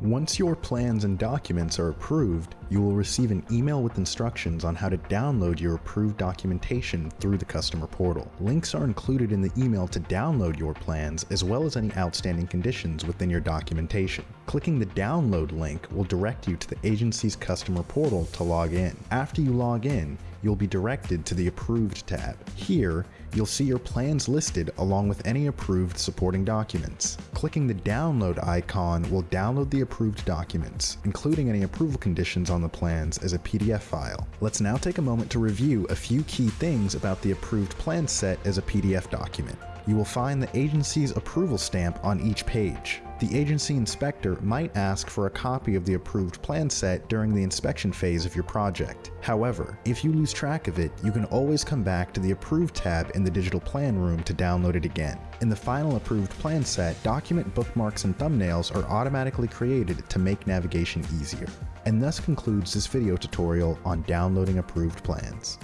Once your plans and documents are approved, you will receive an email with instructions on how to download your approved documentation through the customer portal. Links are included in the email to download your plans as well as any outstanding conditions within your documentation. Clicking the download link will direct you to the agency's customer portal to log in. After you log in, you'll be directed to the Approved tab. Here, you'll see your plans listed along with any approved supporting documents. Clicking the download icon will download the approved documents, including any approval conditions on the plans as a PDF file. Let's now take a moment to review a few key things about the approved plan set as a PDF document. You will find the agency's approval stamp on each page the agency inspector might ask for a copy of the approved plan set during the inspection phase of your project. However, if you lose track of it, you can always come back to the Approved tab in the digital plan room to download it again. In the final approved plan set, document bookmarks and thumbnails are automatically created to make navigation easier. And thus concludes this video tutorial on downloading approved plans.